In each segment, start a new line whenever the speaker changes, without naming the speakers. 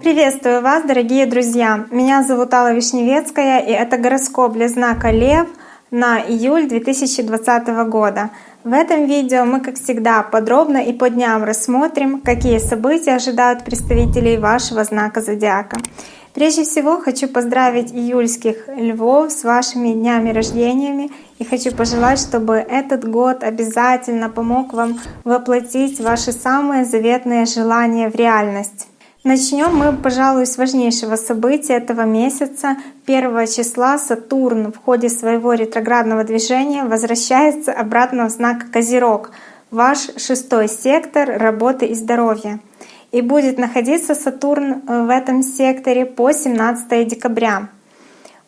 Приветствую вас, дорогие друзья! Меня зовут Алла Вишневецкая, и это гороскоп для знака Лев на июль 2020 года. В этом видео мы, как всегда, подробно и по дням рассмотрим, какие события ожидают представителей вашего знака зодиака. Прежде всего хочу поздравить июльских львов с вашими днями рождениями и хочу пожелать, чтобы этот год обязательно помог вам воплотить ваши самые заветные желания в реальность. Начнем мы, пожалуй, с важнейшего события этого месяца. 1 числа Сатурн в ходе своего ретроградного движения возвращается обратно в знак Козерог, ваш шестой сектор работы и здоровья. И будет находиться Сатурн э, в этом секторе по 17 декабря.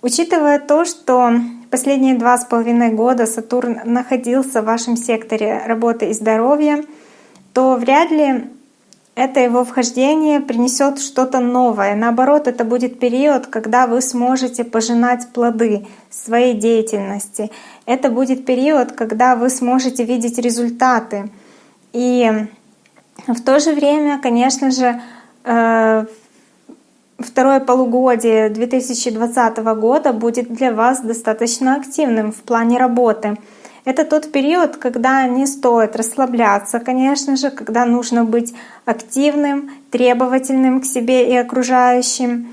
Учитывая то, что последние два с половиной года Сатурн находился в вашем секторе работы и здоровья, то вряд ли это его вхождение принесет что-то новое. Наоборот, это будет период, когда вы сможете пожинать плоды своей деятельности. Это будет период, когда вы сможете видеть результаты. И в то же время, конечно же, э, второе полугодие 2020 года будет для вас достаточно активным в плане работы. Это тот период, когда не стоит расслабляться, конечно же, когда нужно быть активным, требовательным к себе и окружающим.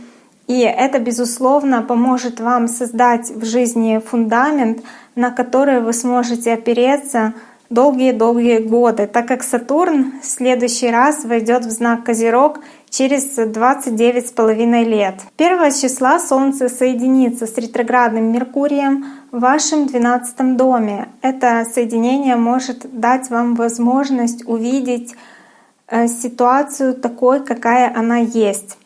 И это, безусловно, поможет вам создать в жизни фундамент, на который вы сможете опереться долгие-долгие годы, так как Сатурн в следующий раз войдет в знак Козерог через 29 с половиной лет. 1 числа Солнце соединится с ретроградным Меркурием в вашем 12 доме. Это соединение может дать вам возможность увидеть э, ситуацию такой, какая она есть.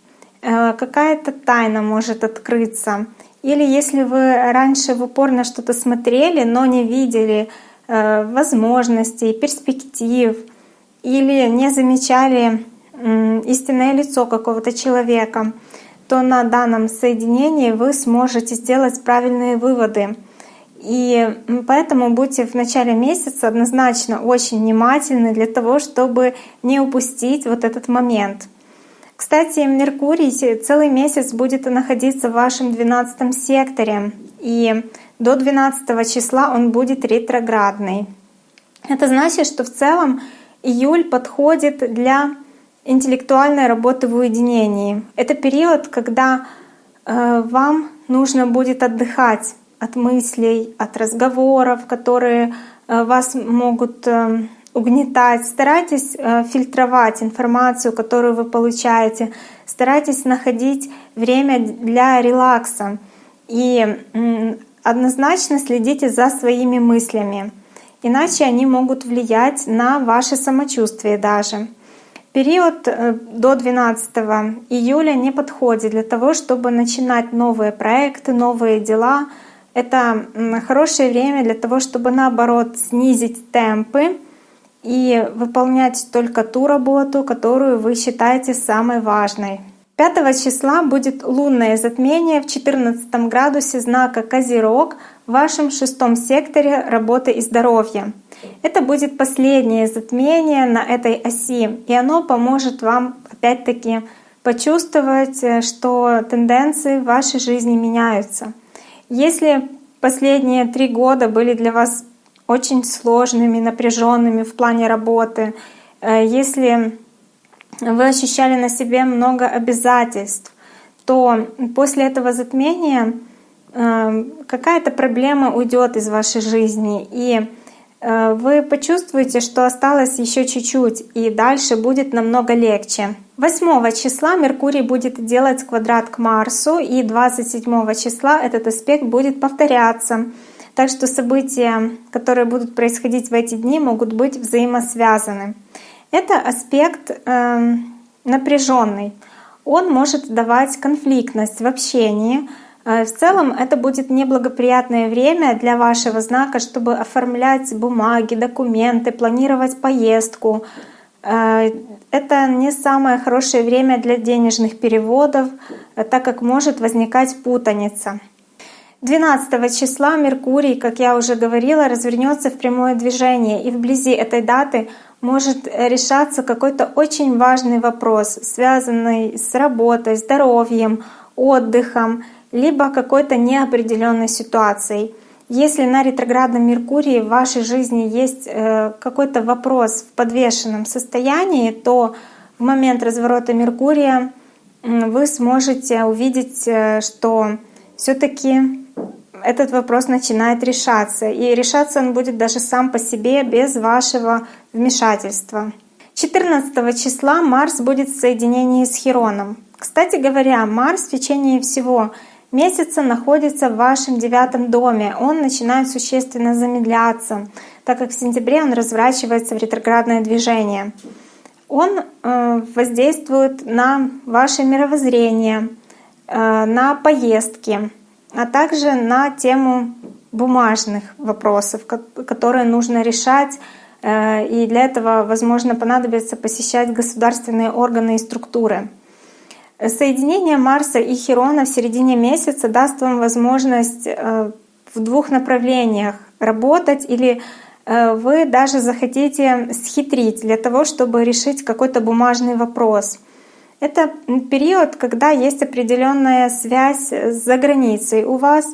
Э, какая-то тайна может открыться. Или если вы раньше в упор на что-то смотрели, но не видели возможностей, перспектив или не замечали истинное лицо какого-то человека, то на данном соединении вы сможете сделать правильные выводы. И поэтому будьте в начале месяца однозначно очень внимательны для того, чтобы не упустить вот этот момент. Кстати, Меркурий целый месяц будет находиться в вашем 12 секторе. И до 12 числа он будет ретроградный. Это значит, что в целом июль подходит для интеллектуальной работы в уединении. Это период, когда э, вам нужно будет отдыхать от мыслей, от разговоров, которые э, вас могут э, угнетать. Старайтесь фильтровать информацию, которую вы получаете. Старайтесь находить время для релакса. И однозначно следите за своими мыслями, иначе они могут влиять на ваше самочувствие даже. Период э, до 12 июля не подходит для того, чтобы начинать новые проекты, новые дела. Это хорошее время для того, чтобы наоборот снизить темпы и выполнять только ту работу, которую вы считаете самой важной. 5 числа будет лунное затмение в 14 градусе знака Козерог в вашем шестом секторе работы и здоровья. Это будет последнее затмение на этой оси, и оно поможет вам опять-таки почувствовать, э, что тенденции в вашей жизни меняются. Если последние три года были для вас очень сложными, напряженными в плане работы, э, если вы ощущали на себе много обязательств, то после этого затмения э, какая-то проблема уйдет из вашей жизни, и э, вы почувствуете, что осталось еще чуть-чуть, и дальше будет намного легче. 8 числа Меркурий будет делать квадрат к Марсу, и 27 числа этот аспект будет повторяться. Так что события, которые будут происходить в эти дни, могут быть взаимосвязаны. Это аспект э, напряженный. Он может давать конфликтность в общении. Э, в целом это будет неблагоприятное время для вашего знака, чтобы оформлять бумаги, документы, планировать поездку. Э, это не самое хорошее время для денежных переводов, э, так как может возникать путаница. 12 числа Меркурий, как я уже говорила, развернется в прямое движение, и вблизи этой даты может решаться какой-то очень важный вопрос, связанный с работой, здоровьем, отдыхом, либо какой-то неопределенной ситуацией. Если на ретроградном Меркурии в вашей жизни есть э, какой-то вопрос в подвешенном состоянии, то в момент разворота Меркурия вы сможете увидеть, э, что все-таки этот вопрос начинает решаться. И решаться он будет даже сам по себе, без вашего вмешательства. 14 числа Марс будет в соединении с Хероном. Кстати говоря, Марс в течение всего месяца находится в вашем девятом доме. Он начинает существенно замедляться, так как в сентябре он разворачивается в ретроградное движение. Он э, воздействует на ваше мировоззрение, э, на поездки, а также на тему бумажных вопросов, которые нужно решать. Э, и для этого, возможно, понадобится посещать государственные органы и структуры. Соединение Марса и Херона в середине месяца даст вам возможность э, в двух направлениях работать или э, вы даже захотите схитрить для того, чтобы решить какой-то бумажный вопрос. Это период, когда есть определенная связь за границей у вас,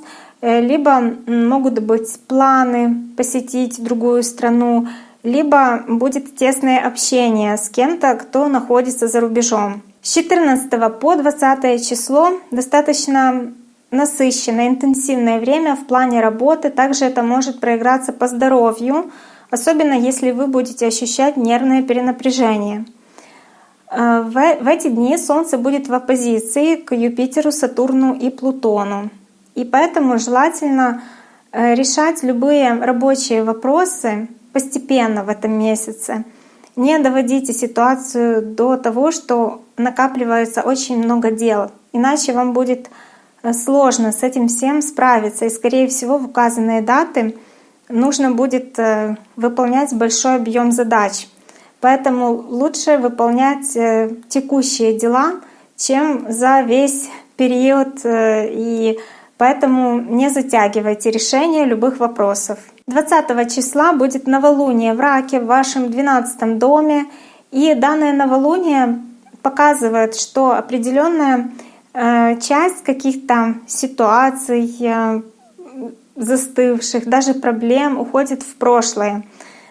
э, либо могут быть планы посетить другую страну, либо будет тесное общение с кем-то, кто находится за рубежом. С 14 по 20 число достаточно насыщенное, интенсивное время в плане работы. Также это может проиграться по здоровью, особенно если вы будете ощущать нервное перенапряжение. Э, в эти дни Солнце будет в оппозиции к Юпитеру, Сатурну и Плутону. И поэтому желательно э, решать любые рабочие вопросы постепенно в этом месяце — не доводите ситуацию до того, что накапливается очень много дел, иначе вам будет э, сложно с этим всем справиться. И, скорее всего, в указанные даты нужно будет выполнять большой объем задач. Поэтому лучше выполнять э, текущие дела, чем за весь период. И поэтому не затягивайте решение любых вопросов. 20 числа будет новолуние в Раке в вашем 12 доме. И данное новолуние показывает, что определенная э, часть каких-то ситуаций, э, застывших, даже проблем уходит в прошлое.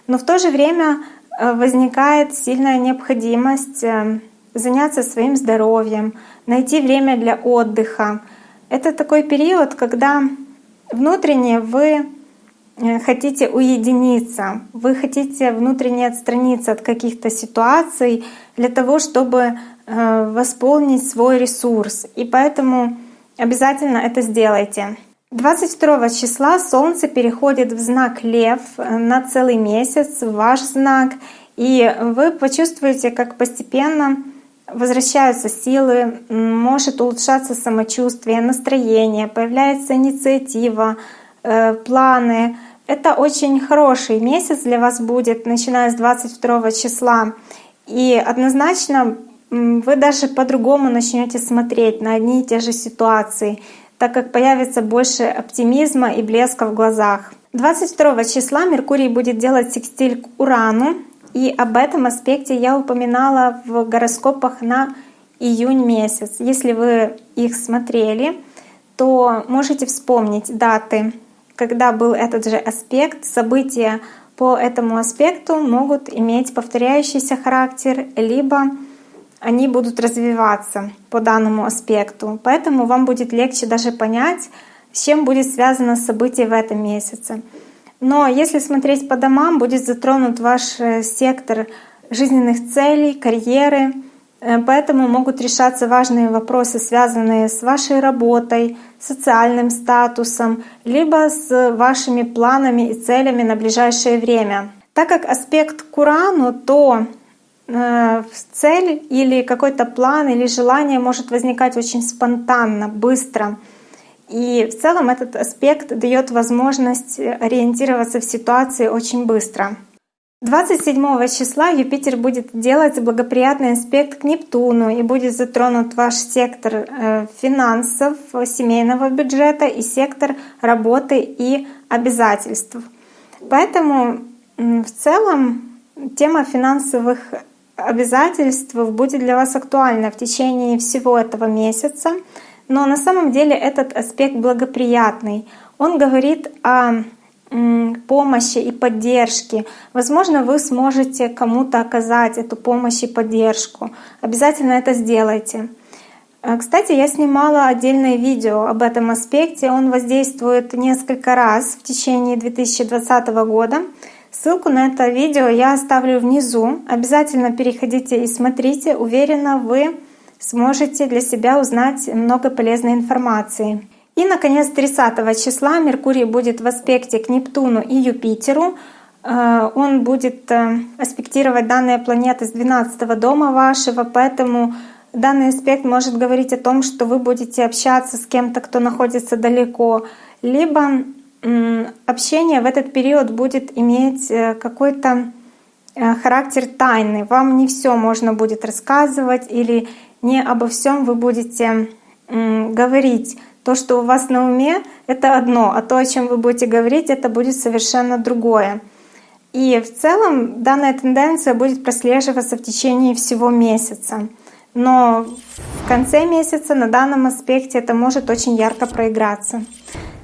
Но в то же время э, возникает сильная необходимость заняться своим здоровьем, найти время для отдыха. Это такой период, когда внутренне вы Э, хотите уединиться, вы хотите внутренне отстраниться от каких-то ситуаций для того, чтобы э, восполнить свой ресурс. И поэтому обязательно это сделайте. 22 числа Солнце переходит в знак Лев э, на целый месяц, в ваш знак, и вы почувствуете, как постепенно возвращаются силы, может улучшаться самочувствие, настроение, появляется инициатива, планы, это очень хороший месяц для вас будет, начиная с 22 числа. И однозначно вы даже по-другому начнете смотреть на одни и те же ситуации, так как появится больше оптимизма и блеска в глазах. 22 числа Меркурий будет делать секстиль к Урану, и об этом аспекте я упоминала в гороскопах на июнь месяц. Если вы их смотрели, то можете вспомнить даты когда был этот же аспект, события по этому аспекту могут иметь повторяющийся характер, либо они будут развиваться по данному аспекту. Поэтому вам будет легче даже понять, с чем будет связано событие в этом месяце. Но если смотреть по домам, будет затронут ваш э, сектор жизненных целей, карьеры, Э, поэтому могут решаться важные вопросы, связанные с вашей работой, социальным статусом, либо с вашими планами и целями на ближайшее время. Так как аспект к Урану, то цель или какой-то план или желание может возникать очень спонтанно, быстро. И в целом этот аспект дает возможность ориентироваться в ситуации очень быстро. 27 числа Юпитер будет делать благоприятный аспект к Нептуну и будет затронут ваш сектор э, финансов, семейного бюджета и сектор работы и обязательств. Поэтому в целом тема финансовых обязательств будет для вас актуальна в течение всего этого месяца. Но на самом деле этот аспект благоприятный. Он говорит о помощи и поддержки. Возможно, вы сможете кому-то оказать эту помощь и поддержку. Обязательно это сделайте. Э, кстати, я снимала отдельное видео об этом аспекте. Он воздействует несколько раз в течение 2020 года. Ссылку на это видео я оставлю внизу. Обязательно переходите и смотрите. Уверена, вы сможете для себя узнать много полезной информации. И, наконец, 30 числа Меркурий будет в аспекте к Нептуну и Юпитеру. Э, он будет э, аспектировать данные планеты с 12 дома вашего, поэтому данный аспект может говорить о том, что вы будете общаться с кем-то, кто находится далеко, либо общение в этот период будет иметь э, какой-то характер тайны. Вам не все можно будет рассказывать или не обо всем вы будете говорить. То, что у вас на уме, это одно, а то, о чем вы будете говорить, это будет совершенно другое. И в целом данная тенденция будет прослеживаться в течение всего месяца. Но в конце месяца на данном аспекте это может очень ярко проиграться.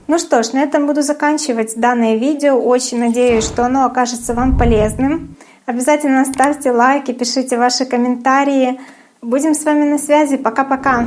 Ну что ж, на этом буду заканчивать данное видео. Очень надеюсь, что оно окажется вам полезным. Обязательно ставьте лайки, пишите ваши комментарии. Будем с вами на связи. Пока-пока!